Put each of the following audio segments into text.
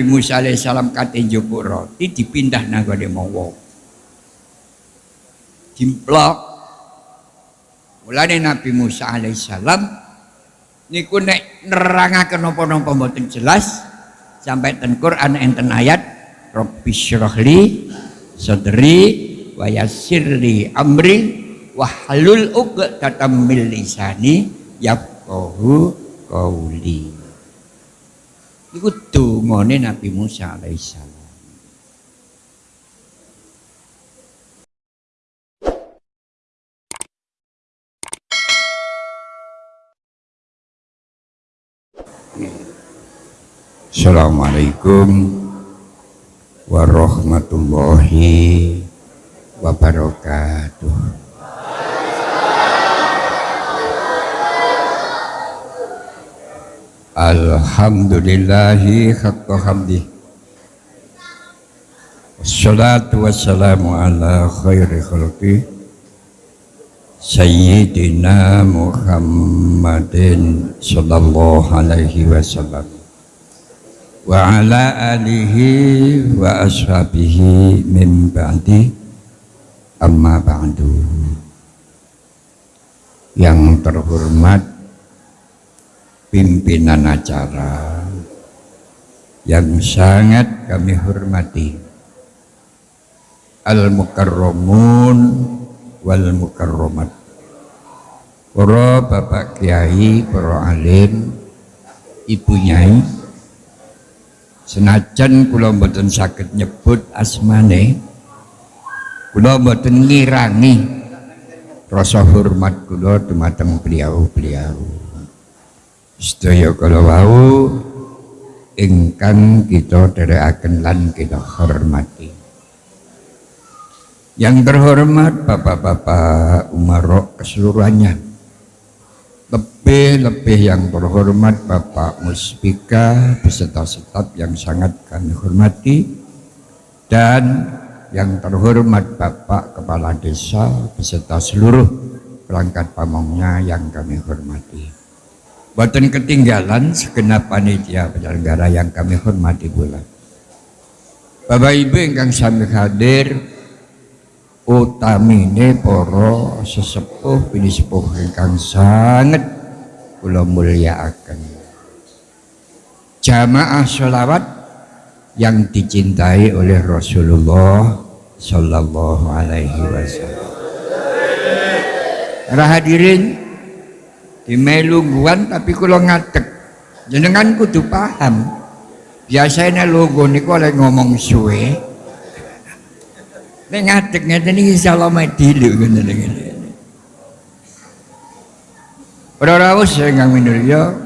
Nabi Musa alaihissalam kate njupuk roti dipindah nanggone mawa. Dimplok. Mulane Nabi Musa alaihissalam niku nek nerangaken napa-napa mboten jelas sampai ten Quran enten ayat Rabbi syrahli sadri wa yassirli amri wahlul uqdatam min lisani yafqahu qawli Iku dungane Nabi Musa alaihissalam. Assalamualaikum warahmatullahi wabarakatuh. Alhamdulillahi haqqa hamdi. Wassalatu wassalamu ala khairi khalqi Sayyidina Muhammadin sallallahu alaihi wasallam. Wa ala alihi wa ashabihi min ba'di. Amma ba'du. Yang terhormat pimpinan acara yang sangat kami hormati. Al-mukarramun wal mukarramat. Para bapak kiai para alim ibu nyai senajan kula mboten saged nyebut asmane kula mboten ngirangi rasa hormat kula dumateng beliau-beliau sedaya kala wau ingkang kita dherekaken lan kita hormati yang terhormat bapak-bapak umarok keseluruhannya lebih-lebih yang terhormat Bapak Muspika beserta staf yang sangat kami hormati dan yang terhormat Bapak Kepala Desa beserta seluruh perangkat pamongnya yang kami hormati. Boten ketinggalan segenap panitia penyelenggara yang kami hormati pula. Bapak Ibu ingkang sami hadir utamine para sesepuh bini sepuh ingkang sangat kula mulyakaken. Jamaah sholawat yang dicintai oleh Rasulullah Sallallahu Alaihi Wasallam. Hadirin di melungguan tapi kalau ngadeg jenengan kudu paham. Biasanya logo niku oleh ngomong suwe. Nek ngadeg ngeten iki insyaallah medilu ngoten ngene Para rawuh minulya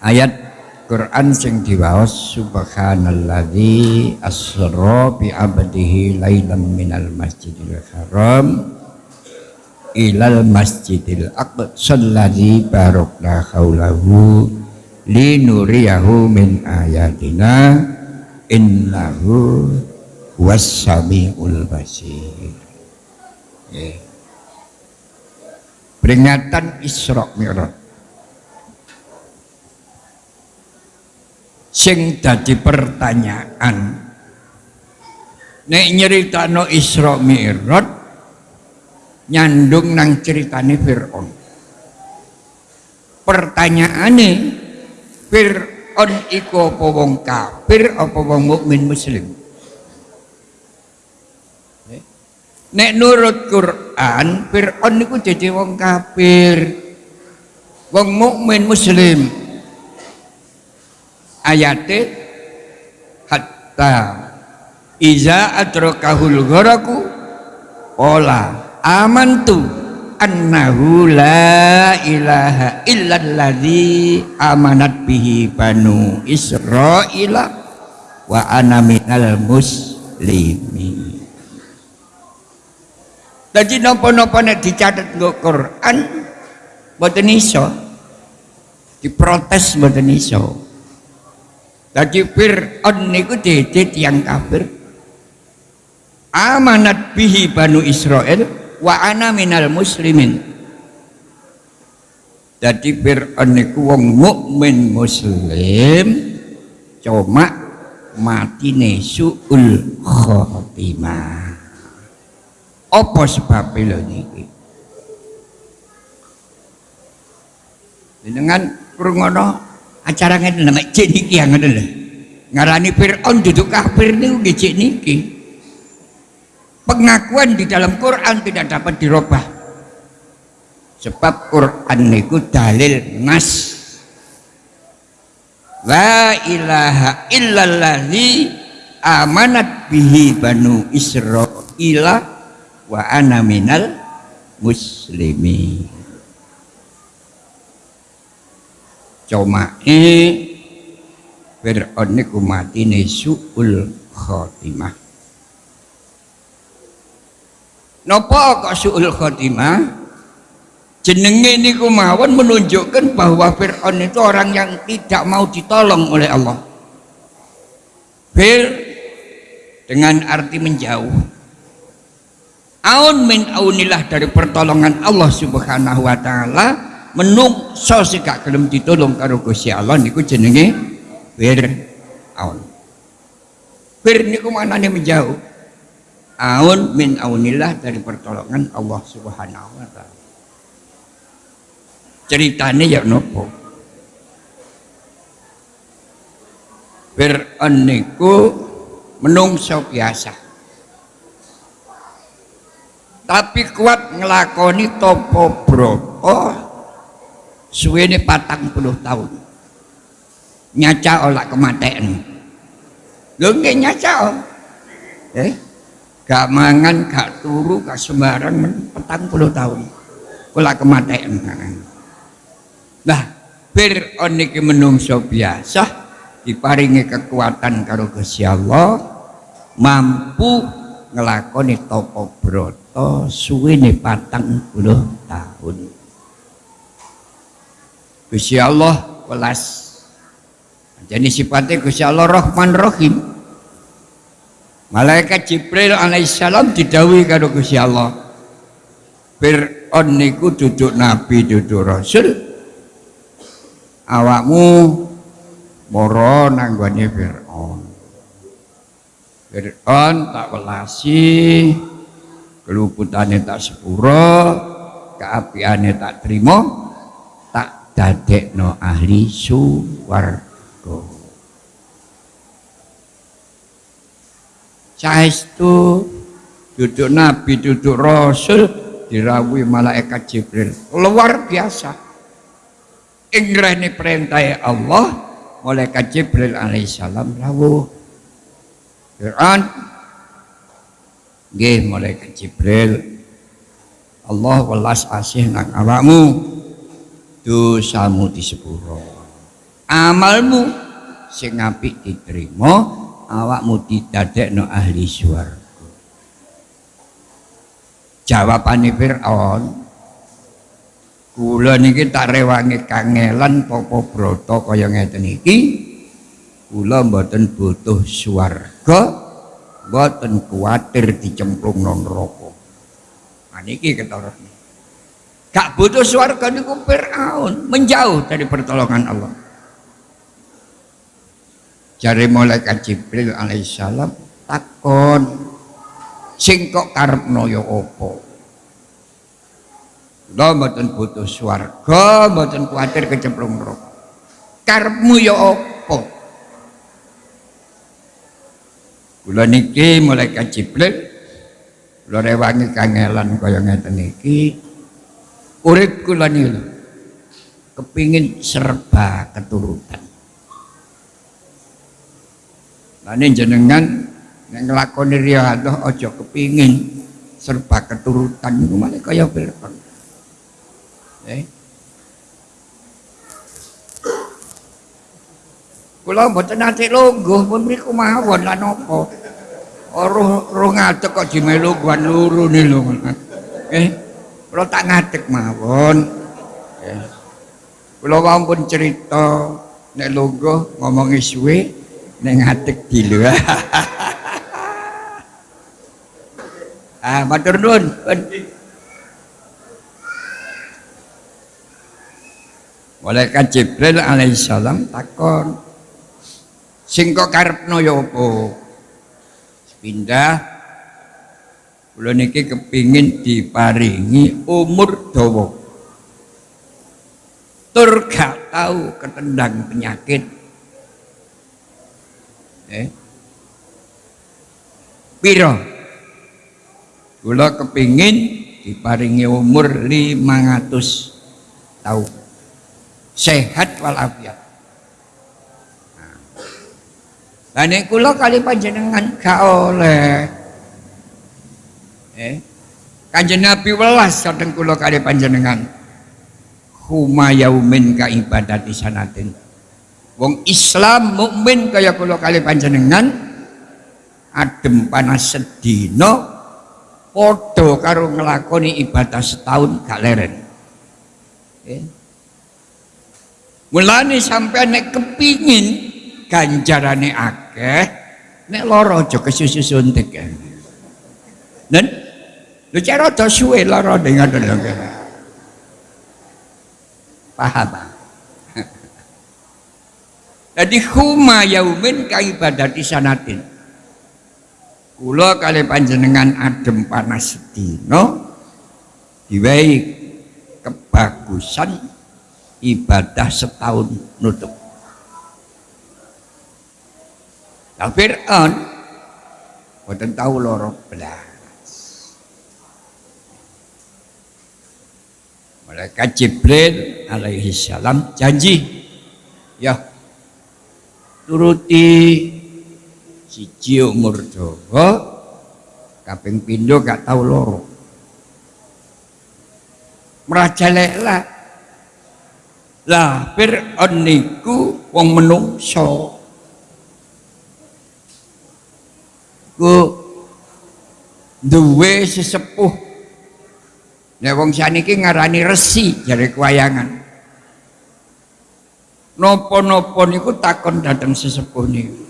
ayat Quran sing diwaos subhanalladzi asra bi abdihi lailan minal masjidil haram ilal masjidil aqsa alladzi barakna haulahu linuriyahu min ayatina innahu wassamiul basir yeah. peringatan Isra Mi'raj sing dadi pertanyaan nek nyeritano Isra Mi'raj nyandung nang ceritane Fir'aun. Pertanyaane Fir'aun iku apa wong kafir apa wong mukmin muslim? Nek nurut Quran Fir'aun niku jadi wong kafir wong mukmin muslim. Ayate hatta iza adrakahul gharaku ola amantu annahu la ilaha illalladzi amanat bihi banu israila wa ana minal muslimin. Jadi nopo-nopo nek dicatat nggo Quran mboten iso. Diprotes mboten iso. Jadi Fir'aun niku dede yang kafir. Amanat bihi banu Israel wa ana minal muslimin. Jadi Fir'aun niku wong mukmin muslim cuma matine suul khotimah apa sebabnya lho niki? Dengan krungono acara ngene nama cek niki yang ngene ngarani Fir'aun duduk kafir niku nggih niki pengakuan di dalam Quran tidak dapat dirubah. Sebab Quran niku dalil nas. La ilaha illallah amanat bihi banu Israila wa ana minal muslimin. Comae Fir'aun niku matine suul khotimah Napa kok suul khotimah? Jenenge niku mawon menunjukkan bahwa Fir'aun itu orang yang tidak mau ditolong oleh Allah. Fir dengan arti menjauh. Aun min aunillah dari pertolongan Allah subhanahu wa ta'ala menungso sing gak gelem ditolong karo Gusti Allah niku jenenge Fir'aun. Fir niku maknane menjauh aun min aunillah dari pertolongan Allah subhanahu wa ta'ala. Ceritanya ya nopo? Fir'aun menungso biasa. Tapi kuat ngelakoni topo broto suwene patang puluh tahun. Nyaca olak kematian lho nggih nyaca eh gak mangan gak turu gak sembarang petang puluh tahun olak kematian Nah, Fir'aun niki menungso biasa diparingi kekuatan karo Gusti Allah mampu ngelakoni topo broto suwene patang puluh tahun. Gusti Allah welas. Jadi sifatnya Gusti Allah Rahman Rahim. Malaikat Jibril alaihissalam didawi karo Gusti Allah. Fir'aun niku duduk nabi duduk rasul. Awakmu moro nanggone Fir'aun. Fir'aun tak welasi keluputane tak sepuro keapiane tak terima tak dadekno ahli suwarga saestu duduk nabi duduk rasul dirawui malaikat Jibril. Luar biasa. Ingrahne perintah Allah malaikat Jibril alaihissalam rawuh. Fir'aun nggih malaikat Jibril. Allah welas asih nang awakmu dosamu disepuro amalmu sing apik diterima awakmu didadekno ahli swarga. Jawabane Fir'aun kula niki tak rewangi kangelan popo broto kaya ngeten iki? Kula mboten butuh swarga mboten kuwatir dicemplung non neraka. Nah niki ketara gak butuh swarga niku Firaun menjauh dari pertolongan Allah jari malaikat Jibril alaihissalam takon sing kok karepno ya apa Lo mboten butuh swarga, mboten kuatir kecemplung neraka. Karepmu ya apa? Kula niki mulai Jibril kula rewangi kangelan kaya ngeten iki. Urip kula kepingin serba keturutan. Lah jenengan nek nglakoni riyadhah aja kepingin serba keturutan niku malah kaya Fir'aun. Eh. Kula mboten nate lungguh pun mriku mawon lan napa. Ora ora ngadeg kok dimelu guan nih lho. Eh, kula tak ngadeg mawon. Eh. Kula pun cerita nek lungguh ngomongi suwe nek ngadeg dilu. ah, matur nuwun. Malaikat Jibril alaihissalam takon sing kok karepno ya apa pindah kula niki kepingin diparingi umur dawa tur gak tahu ketendang penyakit eh? Piro? Kula kepingin diparingi umur 500 tahun sehat walafiat. Nah. Ini kula kali panjenengan gak oleh. Eh? Kanjeng Nabi welas kadang kula kali panjenengan. Huma yaumin ka ibadati sanatin wong Islam mukmin kaya kula kali panjenengan adem panas sedina padha karo nglakoni ibadah setahun gak leren eh Mulane sampai nek kepingin ganjarane akeh, nek lara aja kesusu suntik. Dan lu cara rada suwe lara dengan lho. Paham? Jadi huma yaumin ka ibadati sanatin. Kula kali panjenengan adem panas sedina diwehi kebagusan ibadah setahun nutup Nah Fir'aun Boten tahu loro belas Malaikat Jibril alaihi salam janji ya turuti siji umur dawa kaping pindho gak tahu loro merajaleklah lah Fir'aun niku wong menungso. Ku duwe sesepuh. Nek wong saniki ngarani resi jare kewayangan. Nopo-nopo niku takon dateng sesepuh niku.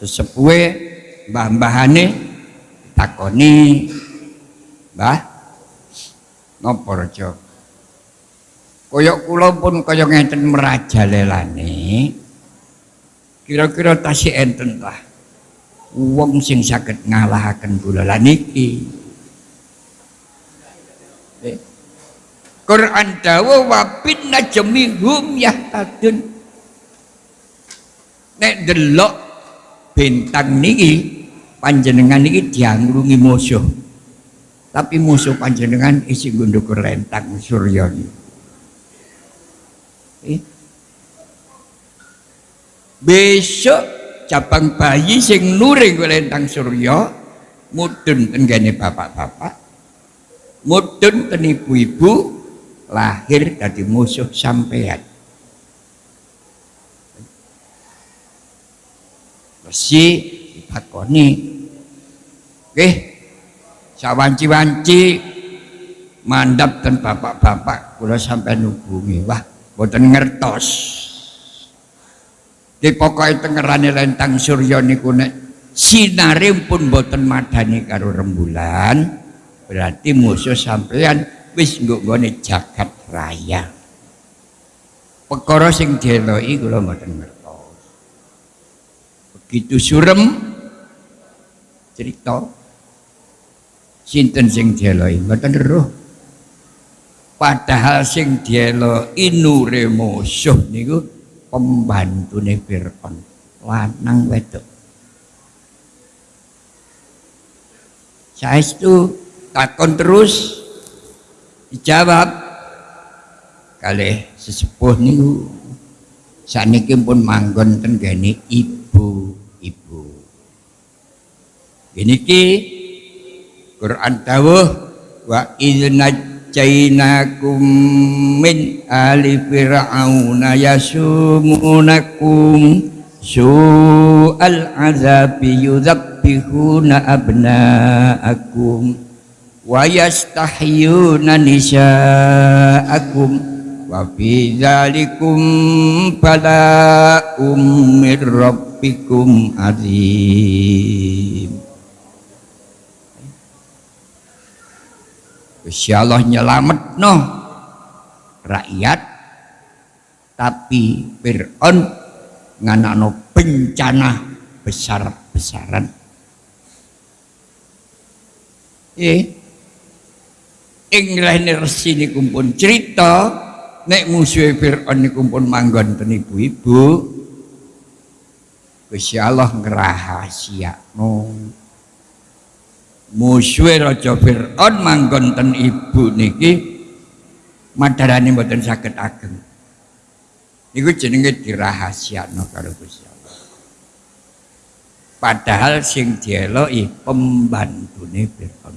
Sesepuhe mbah-mbahane takoni, "Mbah, napa raja?" Koyok kula pun kaya ngenten merajalelane. Kira-kira tasih enten lah. Wong sing saged ngalahaken kula lan iki. Quran dawa wa bin najmi hum yahtadun. Nek delok bintang niki panjenengan niki diangrungi musuh. Tapi musuh panjenengan isi gundukur lentang surya. Eh? Besok cabang bayi sing nuring lentang surya mudun tenggane bapak-bapak mudun ten ibu-ibu lahir dari musuh sampean. Besi dipakoni. Oke sawanci-wanci mandap dan bapak-bapak kula sampai nubungi wah boten ngertos. Di pokoknya tengerane lentang surya niku nek sinare pun boten madani karo rembulan berarti musuh sampean wis nggone jagat raya. Perkara sing dieloki kula mboten ngertos. Begitu surem cerita sinten sing dieloki mboten roh. Padahal sing dielo inure musuh niku pembantune Fir'aun. Lanang wedok. Itu takon terus dijawab kali sesepuh niku saniki pun manggon ten ibu-ibu. Ini ki Quran dawuh wa idnaj najjainakum min ali fir'auna yasumunakum su'al azabi yudhabbihuna abna'akum wa yastahyuna nisa'akum wa fi dhalikum bala'um min rabbikum azim Gusti Allah nyelamet no rakyat tapi Fir'aun nganakno bencana besar-besaran. Eh ing lene resi niku pun cerita nek musuhe Fir'aun niku pun manggon ten ibu-ibu Gusti Allah ngrahasiakno. Musuhe raja Fir'aun manggon ten ibu niki madarane mboten saged ageng. Niku jenenge dirahasiakno karo Gusti Allah. Padahal sing dieloki pembantune Fir'aun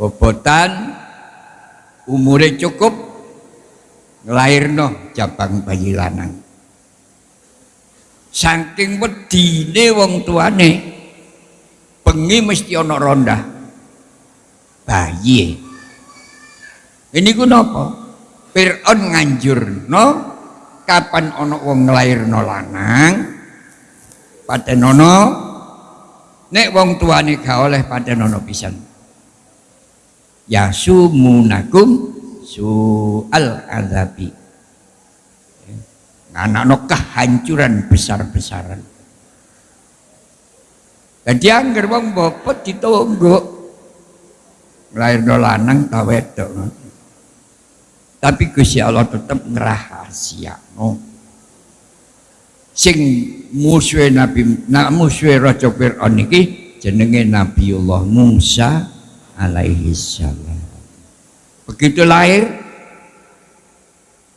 bobotan umure cukup nglairno jabang bayi lanang. Saking wedine wong tuane bengi mesti ana ronda. Bayi. Ini ku napa? Fir'aun nganjurno kapan ana wong nglairno lanang padenono nek wong tuane gak oleh padenono pisan yasumunakum su'al azabi. Anak kehancuran besar-besaran. Jadi anggar wong bopot ditunggu lahir lanang ta wedok. Tapi Gusti Allah tetap ngrahasiakno. Sing musuhe Nabi nak musuhe Raja Firaun iki jenenge Nabiullah Musa alaihi salam. Begitu lahir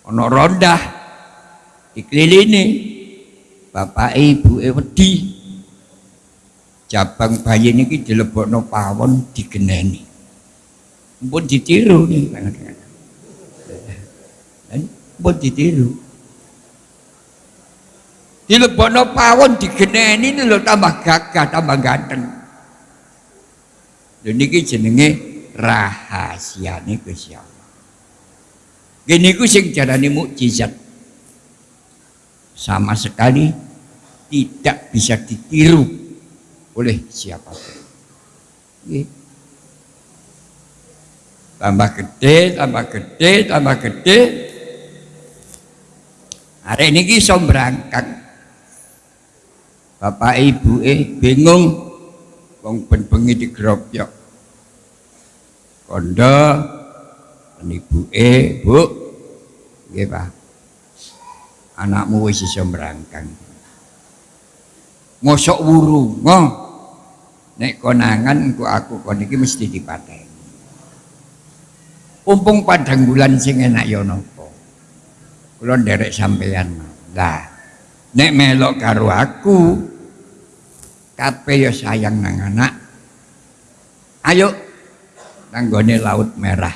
ono rondah dikelilingi bapak ibu wedi. Jabang bayi ini dilebokno pawon digeneni. Pun ditiru nih pun ditiru. Dilebokno pawon digeneni lo tambah gagah tambah ganteng Lha niki jenenge rahasiane Gusti Allah. Gini ku sing jarane mukjizat. Sama sekali tidak bisa ditiru oleh siapa pun. Nggih. Tambah gede, tambah gede, tambah gede. Hari ini iso berangkat. Bapak ibu eh bingung wong ben bengi digeropyok kondo ibuke bu. Nggih Pak. Anakmu wis iso merangkang mosok wuru ngoh. Nek konangan ku aku kon iki mesti dipateni. Umpung padang bulan sing enak ya napa? Kula nderek sampeyan. Lah nek melok karo aku kabeh ya sayang nang anak. Ayo nanggone laut merah.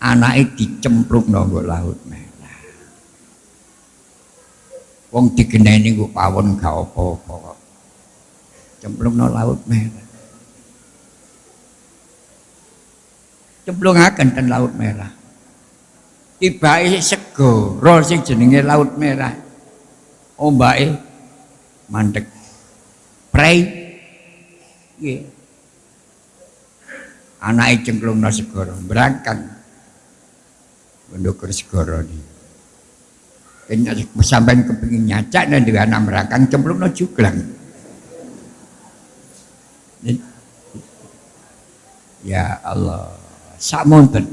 Anake dicemplung nang laut merah. Wong digeneni ku pawon gak apa-apa cemplung nang laut merah. Cemplungaken ten laut merah. Tibake segara sing jenenge laut merah. Ombake mandek Pray. Nggih. Anake cengklungna segara, berangkat. Ndukur segara ni. Kenya sampean kepengin nyacak dan dengan anak merangkang cemplungna juglang. Ya Allah, samonten.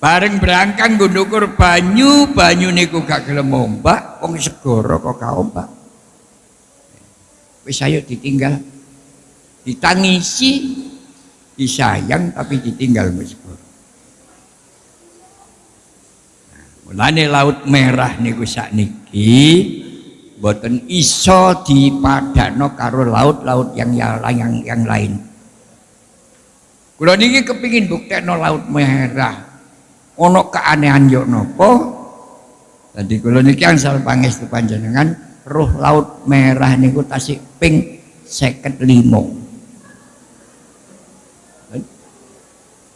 Bareng berangkang ndukur banyu, banyu niku gak gelem ombak, wong segara kok gak ombak wis ayo ditinggal ditangisi disayang tapi ditinggal meskipun nah, mulane laut merah niku sakniki boten iso dipadakno karo laut-laut yang yang yang lain. Kula niki kepingin buktekno laut merah. Ono keanehan yo napa tadi kula niki angsal pangestu panjenengan roh laut merah niku tasik ping seket limo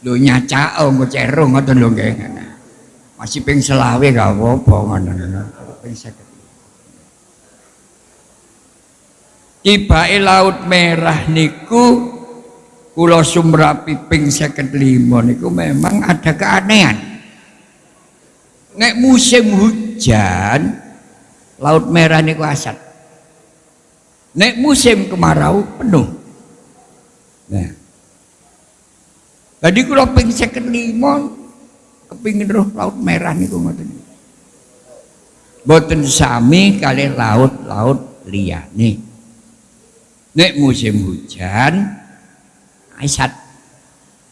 lu nyaca oh ngecerung ngoten lho nggih. Masih ping selawe gak apa-apa ngoten ping seket Tibake laut merah niku kula sumrapi ping seket limo niku memang ada keanehan. Nek musim hujan laut merah niku asat nek musim kemarau penuh. Nah. Tadi kula ping 55 kepingin roh laut merah niku ngoten. Boten sami kali laut-laut liyane. Nek musim hujan asat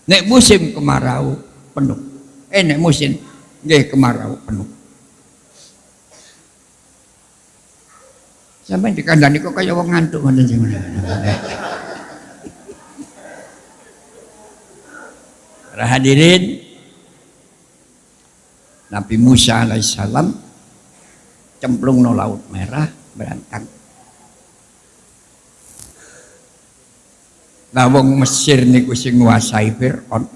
nek musim kemarau penuh. Eh nek musim nggih kemarau penuh Sampai di kandang kok kaya wong ngantuk ngoten sing hadirin Nabi Musa alaihissalam cemplung no laut merah berangkat Nah wong Mesir niku sing nguasai Firaun.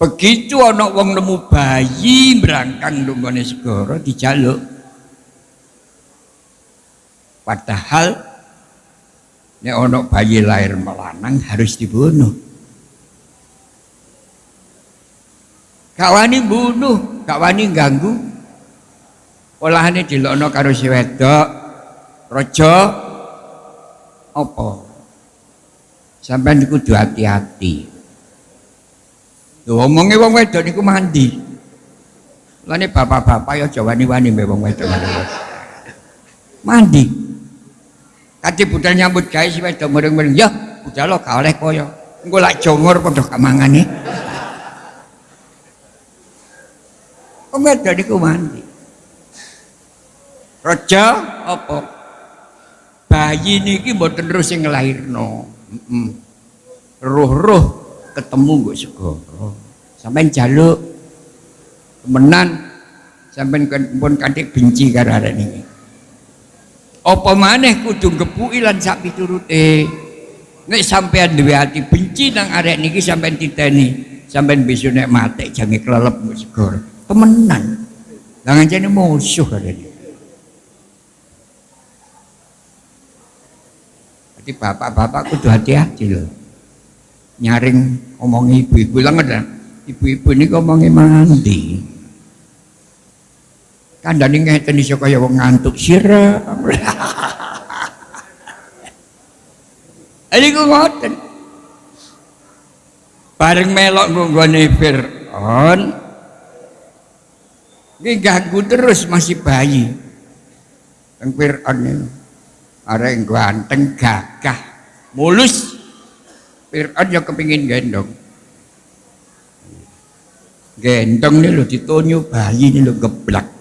Begitu ana wong nemu bayi berangkang lunggone segara dijaluk. Padahal nek ono bayi lahir melanang harus dibunuh. Gak wani bunuh, gak wani ganggu. Olahane dilokno karo si wedok. Raja apa? Sampai kudu hati-hati. Lho omonge wong wedok niku mandi. Lane bapak-bapak ya aja wani-wani mbek wong wedok. Mandi. Kati budal nyambut gawe si wedok mureng-mureng, ya budal lo gak oleh koyo. Engko lak jongor padha gak mangane. Kok wedok niku mandi. Raja apa? Bayi niki mboten terus sing ngelahirno. Heeh. Roh-roh ketemu nggo segara. Sampeyan jaluk temenan sampeyan pun kanthi benci karo arek niki apa maneh kudu ngepuki lan sak piturute nek sampean duwe ati benci nang arek niki sampean titeni. Sampean besok nek mati jange klelep segor. Temenan. Lah ngancene musuh arek Jadi bapak-bapak kudu hati-hati loh nyaring omongi ibu-ibu. Lah ibu-ibu ini ngomongi mandi kandhane ngeten iso kaya wong ngantuk sira. Ini gue ngoten. Bareng melok nggone Fir'aun. Ini ganggu terus masih bayi. Yang Fir'aun ada yang ganteng gagah mulus. Fir'aun yang kepingin gendong. Gendong ini lo ditonyo bayi ini lo geblak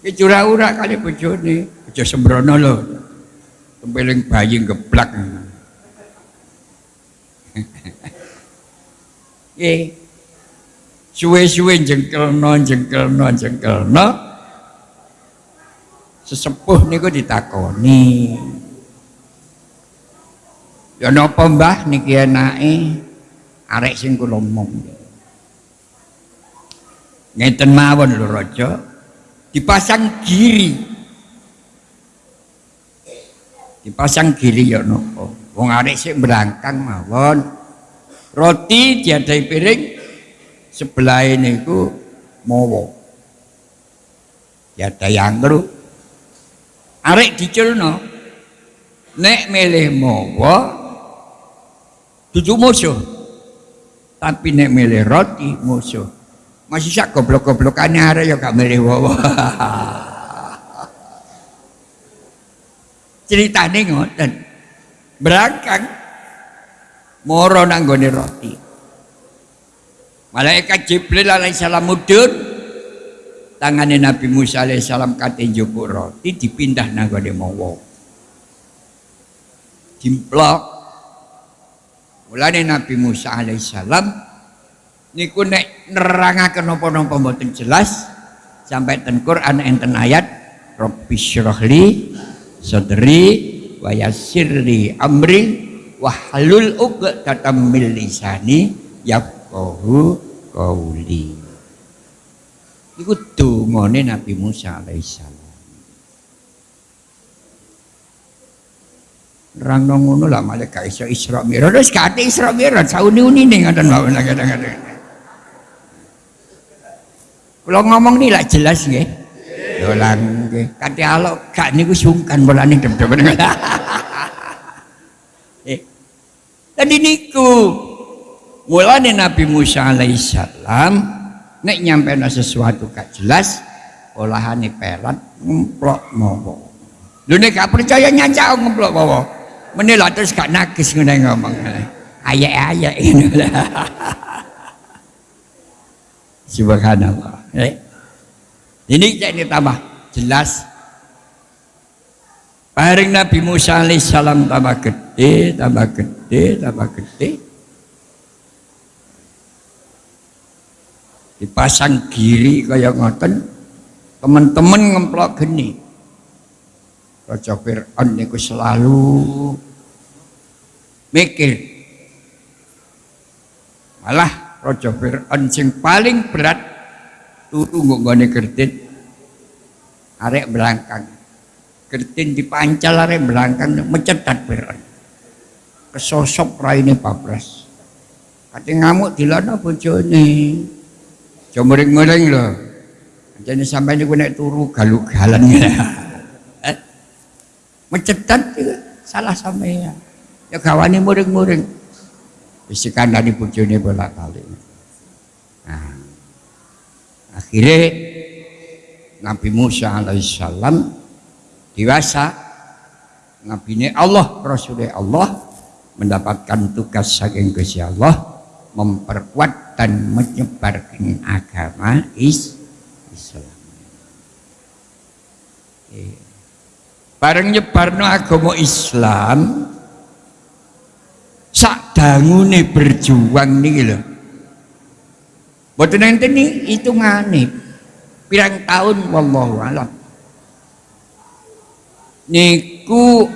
Ki ura kali bojone, aja sembrono lho. Tempeling bayi geblak. Nggih. Suwe-suwe jengkelno, jengkelno, jengkelno. Sesepuh niku ditakoni. Ya napa Mbah niki enake arek sing kula omong. Ngeten mawon lho Raja dipasang giri. Dipasang giri ya nopo wong arek sik berangkang mawon. Roti diadai piring sebelah ini ku mowo diadai anggur arek diculno nek milih mowo tujuh musuh. Tapi nek milih roti musuh masih sak goblok-goblokannya ada ya gak milih wawa ceritanya ngoten. Berangkang moro nanggone roti. Malaikat Jibril alaihissalam mudun. Tangannya Nabi Musa alaihissalam kate njupuk roti dipindah nanggone mawa. Dimplok mulane Nabi Musa alaihissalam niku nek nerangaken napa-napa mboten jelas sampai ten Quran enten ayat Rabbi syrahli sadri wa yassirli amri wa halul uqdatam min lisani yafqahu qauli iku dungane Nabi Musa alaihissalam Rang ngono lah malah gak iso Isra Mi'raj. Terus gak Isra Mi'raj sauni-uni ning ngoten mawon kadang-kadang. Kalau ngomong nih lah jelas nggih. Dolan nggih. Kate alok gak niku sungkan mulane dem-dem. Eh. Tadi niku mulane Nabi Musa alaihissalam nek nyampe sesuatu gak jelas olahane pelat ngemplok mawa. Lho nek gak percaya nyacak ngemplok mawa. Meneh terus gak nagis ngene ngomong. Ayek-ayek ini lah. Subhanallah. Eh. Ini jadi tambah jelas. Bareng Nabi Musa alaihissalam tambah gede, tambah gede, tambah gede. Dipasang giri kayak ngoten, teman-teman ngemplok geni. Raja Fir'aun niku selalu mikir. Malah Raja Fir'aun sing paling berat turu nggone kertin. Arek belangkang. Kertin dipancal arek belangkang mencetat Fir'aun kesosok raine babras kate ngamuk dilana bojone. Aja muring-muring lho. Jadi sampai niku nek turu galu-galan eh? mencetat salah sampean ya gawane muring-muring bisikan dari bujone bolak balik nah, akhirnya Nabi Musa alaihissalam dewasa Nabi ini Allah Rasulnya Allah mendapatkan tugas saking Gusti Allah memperkuat dan menyebarkan agama is Islam eh. bareng nyebarno agama Islam sak dangune berjuang nih lho Mboten enten itu ngane pirang tahun wallahu alam. Niku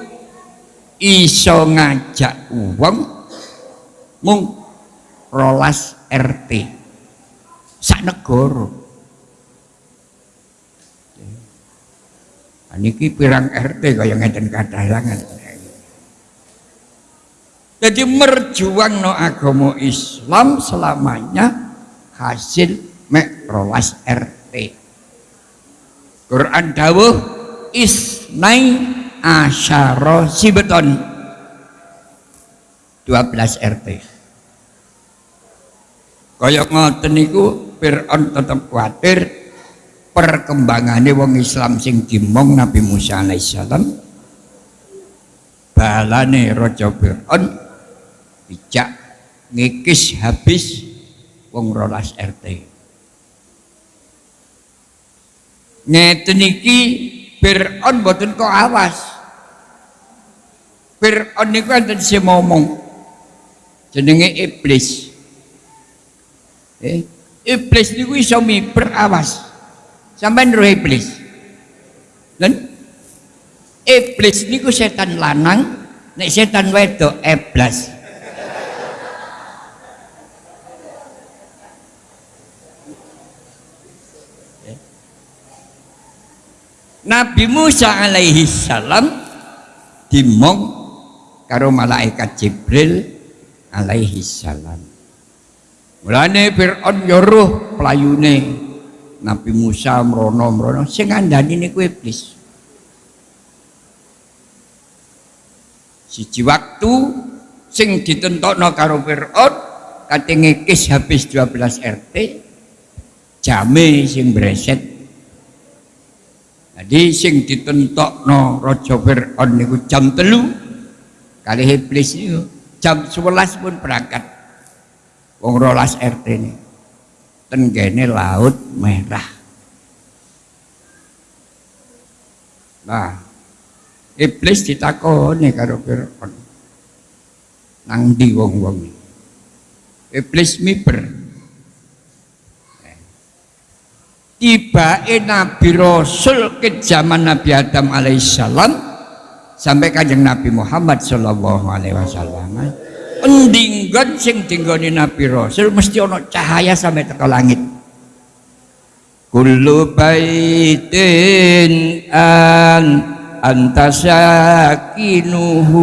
iso ngajak uang mung rolas RT sak negara. Niki pirang RT kaya ngeten kadalangan. Jadi merjuang no agama Islam selamanya hasil mek rolas RT. Quran dawuh isnai asyara sibeton 12 RT. Kaya ngoten niku Fir'aun tetep kuatir perkembangannya wong Islam sing dimong Nabi Musa alaihissalam balane Raja Fir'aun bijak ngikis habis wong rolas RT ngeten iki Fir'aun boten kok awas. Fir'aun niku enten sing ngomong jenenge iblis. Eh iblis niku iso miber awas. Sampean roh iblis. Dan iblis niku setan lanang nek setan wedok eblas Nabi Musa alaihi salam dimong karo malaikat Jibril alaihi salam. Mulane Firaun nyuruh pelayune Nabi Musa mrono-mrono sing ngandani niku iblis. Siji waktu sing ditentokno karo Firaun kate habis 12 RT jame sing breset jadi sing ditentokno Raja Fir'aun niku jam telu kali iblis niku jam 11 pun berangkat. Wong rolas RT ini tenggene laut merah. Nah iblis ditakoni karo Fir'aun. Nang di wong-wong iblis miber tiba Nabi Rasul ke zaman Nabi Adam alaihissalam sampai kajeng Nabi Muhammad sallallahu alaihi wasallam. Endinggon sing tinggoni Nabi Rasul mesti ono cahaya sampai ke langit. Kullu baitin an antasakinuhu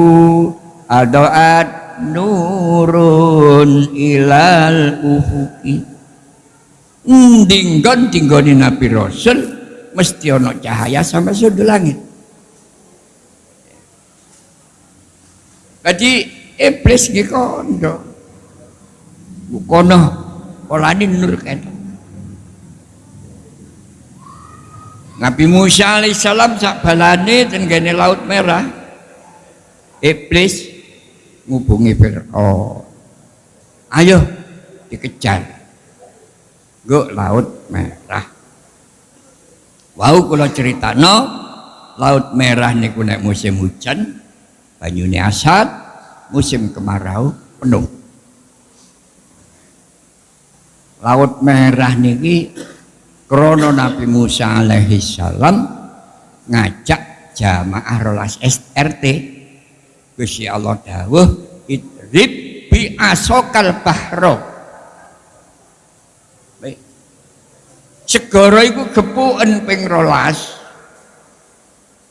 adoat nurun ilal ufuki dinggon dinggoni Nabi Rasul mesti ono cahaya sampai sudut langit. Jadi iblis iki kondo. Kono polane nur kan Nabi Musa alaihissalam sak balane tenggene laut merah iblis ngubungi Fir'aun. Ayo dikejar go laut merah. Kalau cerita no laut merah niku nek musim hujan banyune asat musim kemarau penuh. Laut merah niki krono Nabi Musa alaihi salam ngajak jamaah rolas SRT Gusti Allah dawuh idrib bi asokal bahro segara iku gepuken ping rolas.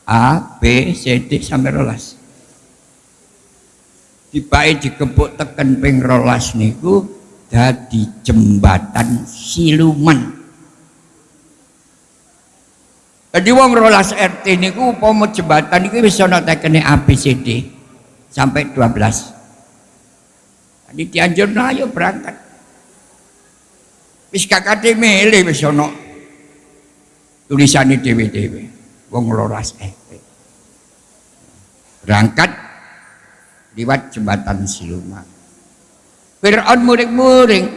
A, B, C, D sampai rolas. Dipae dikepuk teken ping rolas niku dadi jembatan siluman. Jadi wong rolas RT niku umpama jembatan niku bisa ana tekene ABCD sampai 12 jadi dianjur ayo berangkat wis kakate mele wis ana tulisane dhewe-dhewe. Wong rolas RT berangkat liwat jembatan siluman. Fir'aun muring-muring.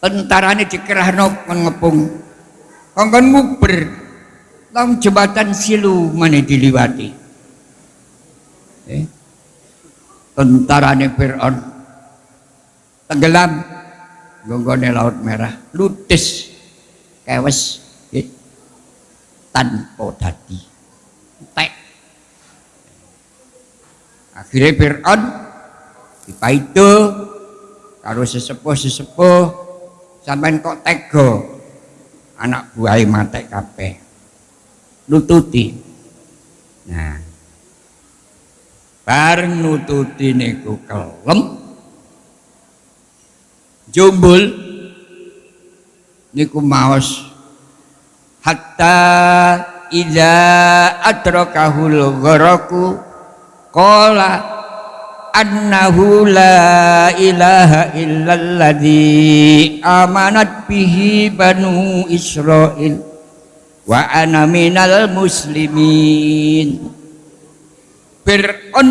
Tentarane dikerahno ngepung kongkon nguber. Lang jembatan siluman diliwati. Eh? tentarane Fir'aun tenggelam gonggone laut merah ludes kewes eh? tanpa dadi tek akhirnya Fir'aun dipaitu karo sesepuh-sesepuh sampai kok tego anak buah mate kabeh. Nututi. Nah bareng nututi niku kelem jumbul. Niku maos. Hatta ida adrakahul gharaku qala annahu la ilaha illalladzi amanat bihi banu Israil wa ana minal muslimin. Fir'aun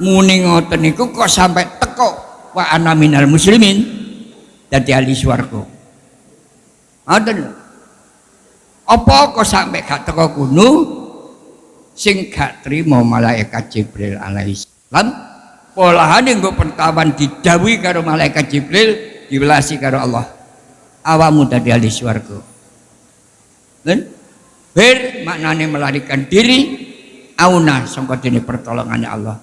muni ngoten niku kok sampai teko wa ana minal muslimin dadi ahli swarga. Ngoten apa kok sampai gak teko kuno? Sing gak trimo malaikat Jibril alaihissalam polahane nggo pertawan didawi karo malaikat Jibril diwelasi karo Allah. Awamu tadi ahli swarga. Dan ber maknane melarikan diri. Auna sangka dene pertolongannya Allah.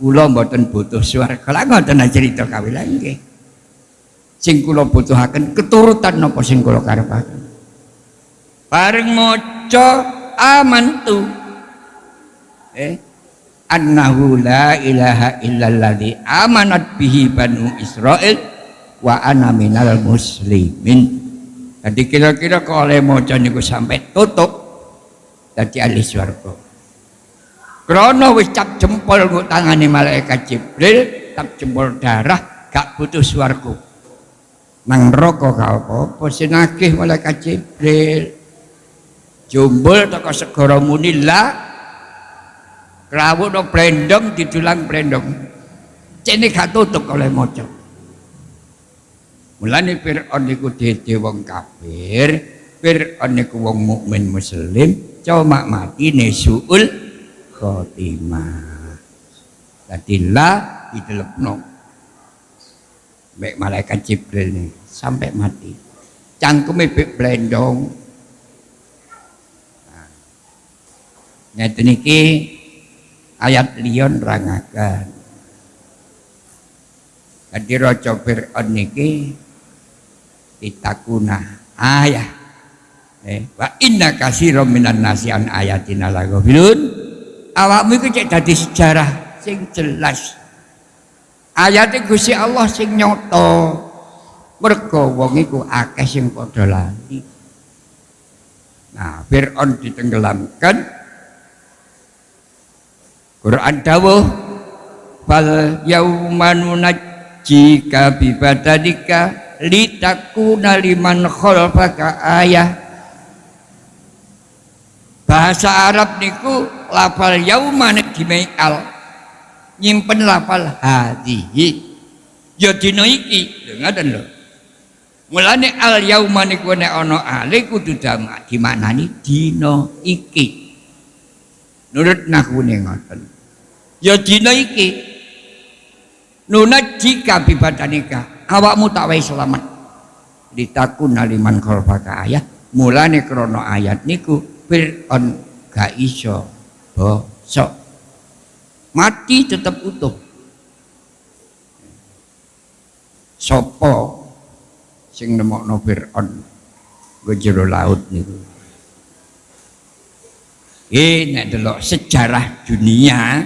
Kula mboten butuh swarga. Lha ngoten cerita kawilan nggih sing kula butuhaken keturutan napa sing kula karepaken? Bareng maca amantu. Eh annahu la ilaha illalladzi amanat bihi banu Israel wa ana minal muslimin. Jadi kira-kira kalau oleh mojo niku sampai tutup jadi ahli swarga. Krono wis cap jempol nguk tangane malaikat Jibril cap jempol darah gak butuh swarga nang rokok gak apa-apa. Sinagih malaikat Jibril. Jumbul toko segara munillah rawuh no blendong didulang blendong. Gak tutup oleh mojo mulane Fir'aun niku wong kafir. Fir'aun niku wong mukmin muslim. Cuma mati nesuul khotimah. Dadi la didelepno mek malaikat Jibril nih sampai mati. Cangkeme bek blendong. Nah, nyata niki ayat liyon rangakan. Jadi rojo Fir'aun niki ditakuna ayah. Eh, wa inna kasiro minan nasian ayatina lagofilun awakmu itu cek dadi sejarah sing jelas ayatnya Gusti Allah sing nyoto mergo wong iku akeh sing padha lali. Nah Fir'aun ditenggelamkan. Quran dawuh fal yauma nunajjika bi badanika litakuna liman khalfaka ayah. Bahasa Arab niku lafal yauma nek dimeal nyimpen lafal hadihi. Ya dina iki lho ngoten lho. Mulane al yauma niku nek ana ale kudu damak dimaknani dina iki. Nurut nahune ngoten. Ya dina iki. Nunajjika bibadanika awakmu tak wae selamat. Ditakun aliman khalfaka ayat mulane krana ayat niku Fir'aun gak iso bosok mati tetap utuh. Sopo sing nemokno Fir'aun? Go jero laut niku. Eh nek sejarah dunia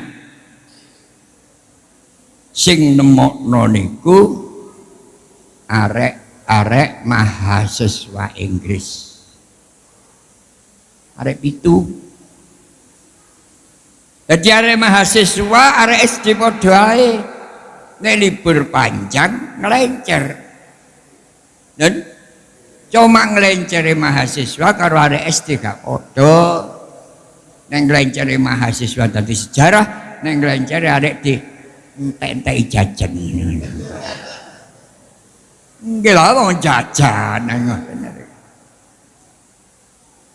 sing nemokno niku arek-arek mahasiswa Inggris. Arek pitu jadi arek mahasiswa arek SD ae. Nek libur panjang ngelencer dan cuma ngelenceri mahasiswa karo ada SD gak podo nek ngelenceri mahasiswa tadi sejarah nek ngelenceri ada di entek-entek jajan. Gila mau jajan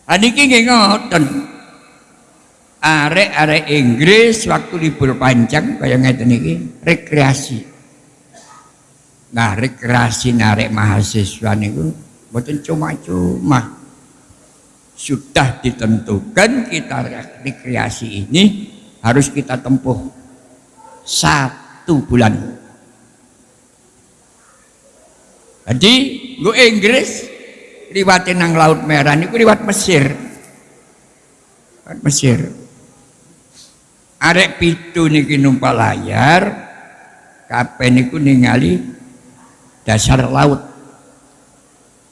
Aniki nggih ngoten. Arek-arek Inggris waktu libur panjang kaya ngeten iki rekreasi. Nah, rekreasi narek mahasiswa niku mboten cuma-cuma. Sudah ditentukan kita rekreasi ini harus kita tempuh satu bulan. Jadi, gue Inggris liwatin nang Laut Merah niku liwat Mesir. Mesir. Arek pitu niki numpak layar, kabeh niku ningali dasar laut.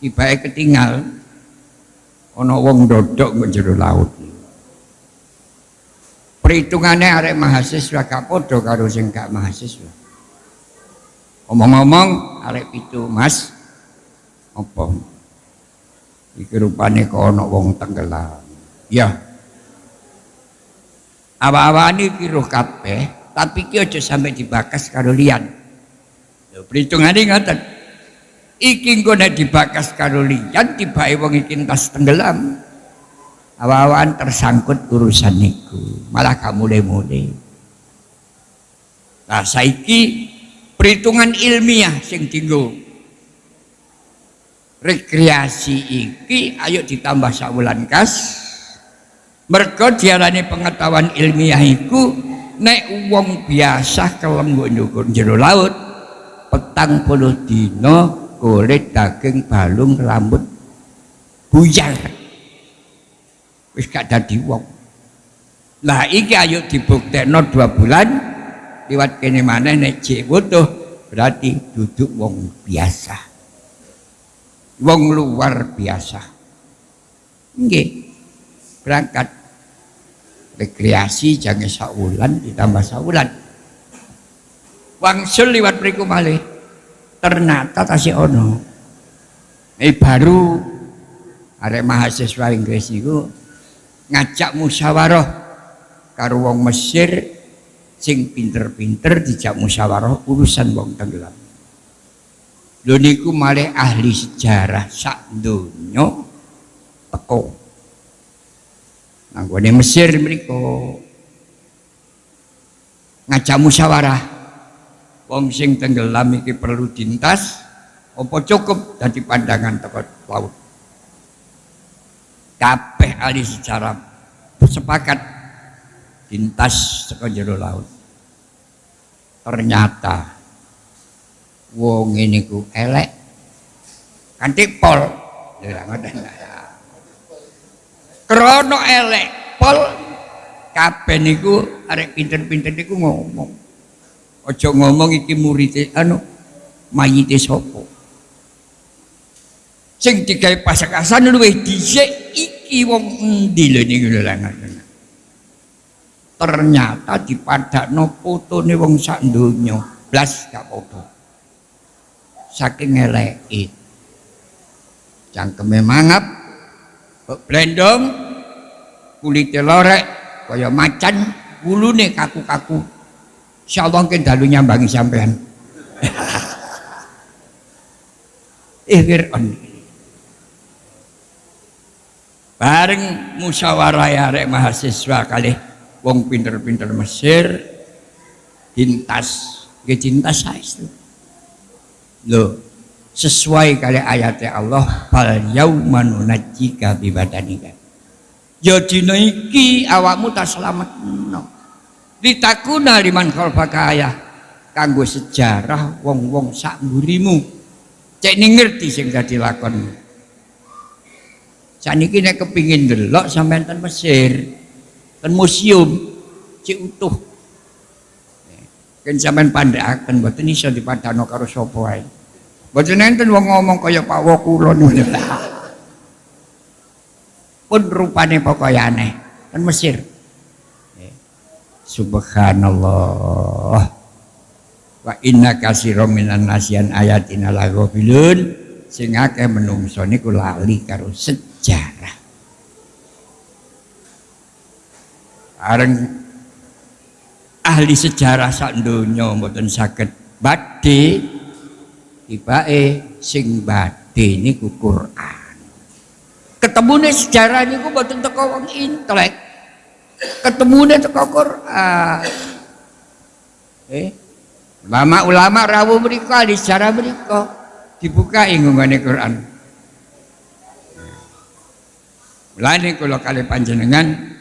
Ibae ketinggal ana wong dodok jero laut. Perhitungannya arek mahasiswa gak podo karo sing gak mahasiswa. Omong-omong arek pitu Mas apa? Iki rupane kok wong tenggelam. Ya, awa-awane ki roh kabeh tapi ki aja sampai dibakas karo liyan lho perhitungane ngoten. Iki engko nek dibakas karo liyan tibake wong iki entas tenggelam. Awa-awan tersangkut urusan niku malah kamu mulai-mulai nah saiki perhitungan ilmiah sing tinggal rekreasi iki ayo ditambah sabulan kas mergo diarani pengetahuan ilmiah iku nek wong biasa kelem nggo jero laut petang puluh dino kulit daging balung rambut buyar. Wis gak dadi wong. Lah iki ayo dibuktekno dua bulan liwat kene maneh nek jek berarti duduk wong biasa. Wong luar biasa. Nggih berangkat rekreasi jangan saulan ditambah saulan. Wangsul liwat beriku malih ternyata tasih ono? Eh baru. Ada mahasiswa Inggris itu ngajak musyawarah karo wong Mesir sing pinter-pinter dijak musyawarah urusan wong tenggelam. Lho niku malih ahli sejarah sak donya teko Nanggone Mesir mriku ngajak musyawarah. Wong sing tenggelam iki perlu dintas apa cukup dadi pandangan teko laut. Kabeh ahli sejarah sepakat dintas teko jero laut. Ternyata wong ini ku elek kanthi pol. Lha ngoten krono elek pol kabeh niku arek pinter-pinter niku ngomong. Aja ngomong iki murid anu mayite sapa? Sing digawe pasakasan luwih dhisik iki wong endi lho niku lho ternyata dipadakno fotone wong sak donya blas gak padha saking eleke. Cangkeme mangap blendong kulite lorek kaya macan wulune kaku-kaku. Insyaallah ke dalu nyambangi sampean. Eh Fir'aun. Bareng musyawarah ya arek mahasiswa kali wong pinter-pinter Mesir dintas. Ke cinta itu lo sesuai kali ayatnya Allah fal yauma nunajjika bi badanika ya dina iki awakmu tak selamat no ditakuna liman khalfaka ayah. Kanggo sejarah wong-wong sak mburimu. Cek ngerti sing dadi lakon Saniki nek kepingin delok sampean ten Mesir, ten museum cek utuh. Kan sampean pandhaken mboten iso dipadano karo sapa. Mboten enten wong ngomong kaya Pak Wo kula ngono Pun rupane pokoke aneh. Ten Mesir. Subhanallah. Wa inna kasirom minan nasian ayatina laghafilun sing akeh menungso niku lali karo sejarah. Areng ahli sejarah sak donya mboten saged badhe tibake sing badhe niku Quran. Ketemune sejarah niku mboten teko wong intelek. Ketemune teko Quran. Eh, ulama-ulama rawuh mriku ahli sejarah mriku dibuka inggone Quran. Lani kalau kali panjenengan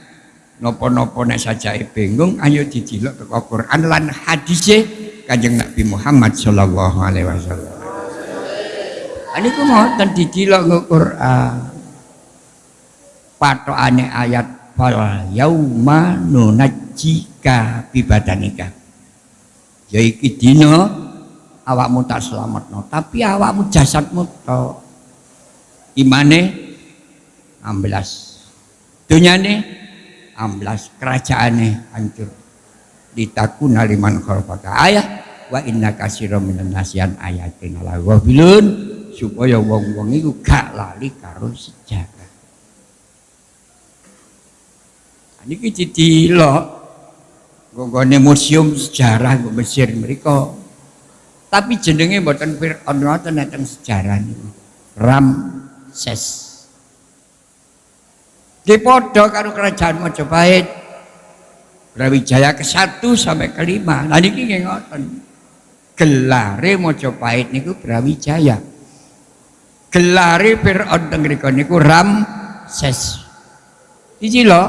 nopo-nopo nek saja bingung ayo didilok ke Quran lan hadisnya Kanjeng Nabi Muhammad sallallahu alaihi wasallam. Ini ku ngoten didilok ke Quran. Patokane ayat fal yauma nunajjika bibadanika. Ya iki dina awakmu tak selamatno, tapi awakmu jasadmu to. Imane 16 dunyane 16 kerajaane hancur ditakuna liman khalfaka ayah wa inna kasira minan nasian ayatin ala ghafilun supaya wong-wong iku gak lali karo sejarah niki didelok nggone museum sejarah nggo Mesir mereka tapi jenenge mboten Fir'aun wonten nek sejarah niku Ramses Dipodo karo kerajaan Majapahit. Brawijaya ke-1 sampai ke-5. Nah niki nggih ngoten. Gelare Majapahit niku Brawijaya. Gelare Firaun teng mriku niku Ramses. Iki lho.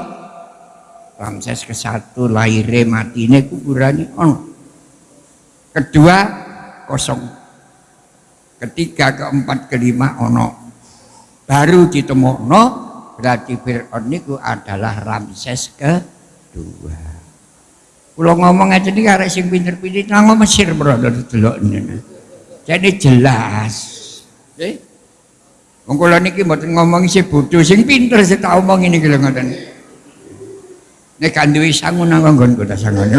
Ramses ke-1 lahire matine kuburane ono. Kedua kosong. Ketiga, keempat, kelima ono. Baru ditemokno berarti Fir'aun niku adalah Ramses kedua kalau ngomong aja nih karena sing pinter-pinter ngomong Mesir brother ini jadi jelas eh Wong kula niki mboten ngomong si bodoh sing pinter sing tak omong ini kira ngoten. Nek kan duwe sangu nang nggon kota sangun.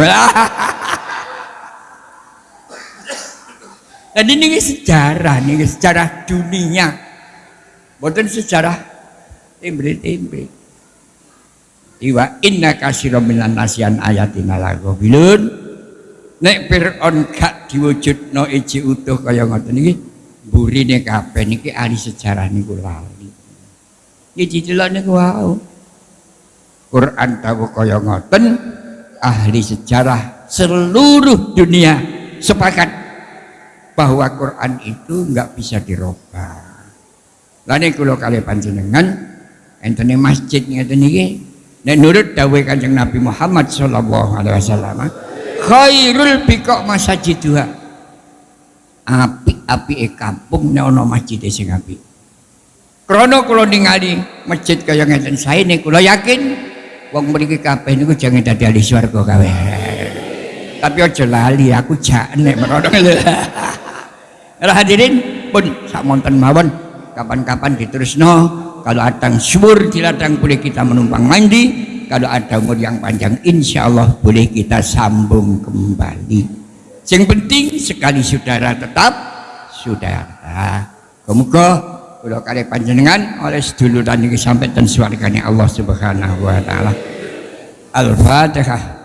Jadi ini sejarah, ini sejarah dunia. Bukan sejarah tempe-tempe iwa inna kasiro minan nasian ayatina bilun nek Fir'aun gak diwujudno iji utuh kaya ngoten iki burine kabeh niki ahli sejarah niku lali iki didelok niku wau. Quran tahu kaya ngoten ahli sejarah seluruh dunia sepakat bahwa Quran itu enggak bisa dirubah. Lain kalau kalian panjenengan entene masjid ngeten iki nek nurut dawuh Kanjeng Nabi Muhammad sallallahu alaihi wasallam khairul biqa masajiduha api-api e kampung nek ana masjid sing apik. Krana kula ningali masjid kaya ngeten niku kula yakin wong mriki kabeh niku jangan dadi ahli swarga kabeh. Tapi aja lali aku jak nek merono hadirin pun sak monten mawon kapan-kapan diterusno kalau ada subur di ladang boleh kita menumpang mandi kalau ada umur yang panjang insya Allah boleh kita sambung kembali. Yang penting sekali saudara tetap saudara kemuka kalau kali panjenengan oleh seduluran ini sampai dan suarganya Allah subhanahu wa ta'ala. Al-fatihah.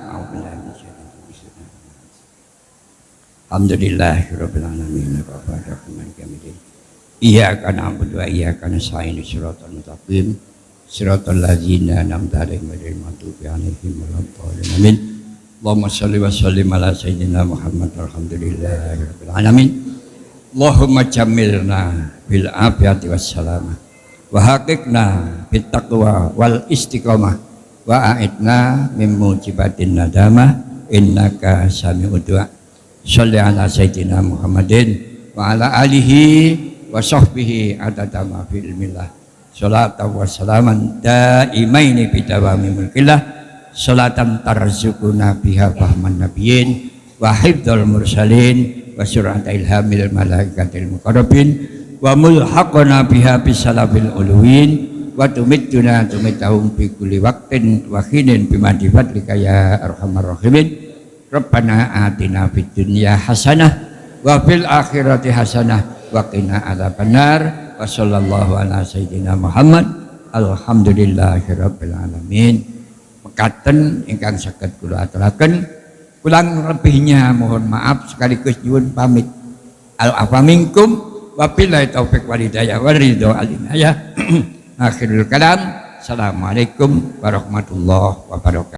Alhamdulillah alamin Ar-Rahman Kamidin Iyyaka na'budu wa iyyaka nasta'in Shiratal mustaqim. Shiratal ladzina an'amta 'alaihim ghairil maghdubi 'alaihim waladdallin. Amin. Allahumma shalli wa sallim ala sayyidina Muhammad. Alhamdulillahi alamin Allahumma jamilna bil afiyati was salamah wa haqiqna bit taqwa wal istiqamah. Wa a'idna min mujibatin nadamah innaka sami'ud du'a. Salli ala Sayyidina Muhammadin wa ala alihi wa sahbihi adada ma fi ilmillah. Salatan wa salaman daimaini bidawami mulkillah. Salatan tarzukuna biha fahman nabiyyin wa hibdul mursalin wa surat ilhamil malaikatil muqarrabin wa mulhaqana biha bisalafil uluwin wa tumittuna tumitahum fi kulli waqtin wa khinin bimadi fadlika ya arhamar rahimin Rabbana atina fid dunya hasanah wa fil akhirati hasanah wa qina adzabannar wa sallallahu ala sayyidina Muhammad alhamdulillahi alamin mekaten ingkang saged kula aturaken kurang lebihnya mohon maaf sekaligus nyuwun pamit. Al afaminkum wa billahi taufik wal hidayah wal ridho al inayah. Akhirul kalam. Assalamualaikum warahmatullahi wabarakatuh